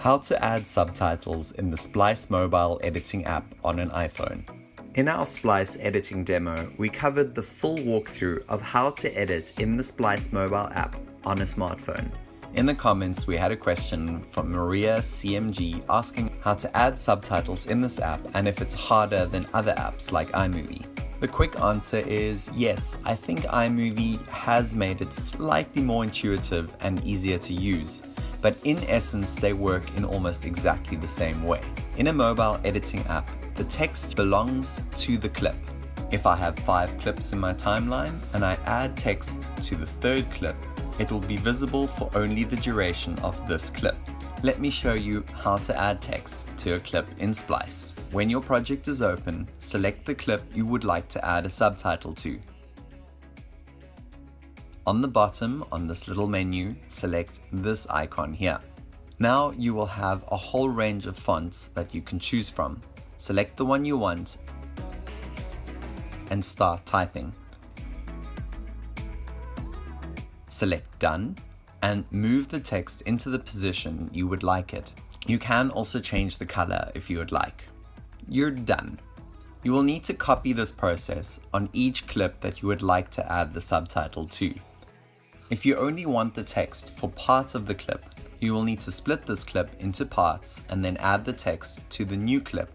How to add subtitles in the Splice mobile editing app on an iPhone. In our Splice editing demo, we covered the full walkthrough of how to edit in the Splice mobile app on a smartphone. In the comments, we had a question from Maria CMG asking how to add subtitles in this app and if it's harder than other apps like iMovie. The quick answer is yes, I think iMovie has made it slightly more intuitive and easier to use, but in essence they work in almost exactly the same way. In a mobile editing app, the text belongs to the clip. If I have five clips in my timeline and I add text to the third clip, it will be visible for only the duration of this clip. Let me show you how to add text to a clip in Splice. When your project is open, select the clip you would like to add a subtitle to. On the bottom on this little menu, select this icon here. Now you will have a whole range of fonts that you can choose from. Select the one you want and start typing. Select Done and move the text into the position you would like it. You can also change the color if you would like. You're done. You will need to copy this process on each clip that you would like to add the subtitle to. If you only want the text for parts of the clip, you will need to split this clip into parts and then add the text to the new clip.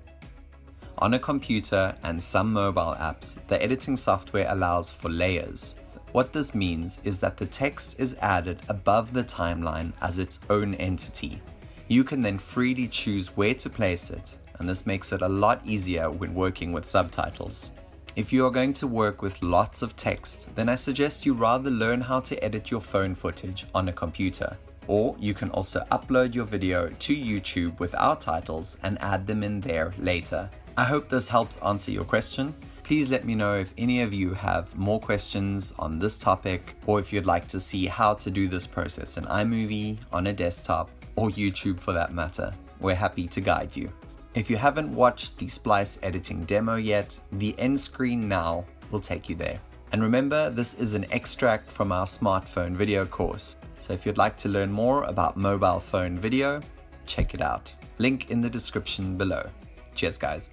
On a computer and some mobile apps, the editing software allows for layers. What this means is that the text is added above the timeline as its own entity. You can then freely choose where to place it, and this makes it a lot easier when working with subtitles. If you are going to work with lots of text, then I suggest you rather learn how to edit your phone footage on a computer. Or you can also upload your video to YouTube without titles and add them in there later. I hope this helps answer your question. Please let me know if any of you have more questions on this topic or if you'd like to see how to do this process in iMovie, on a desktop, or YouTube for that matter. We're happy to guide you. If you haven't watched the Splice editing demo yet, the end screen now will take you there. And remember, this is an extract from our smartphone video course. So if you'd like to learn more about mobile phone video, check it out. Link in the description below. Cheers guys.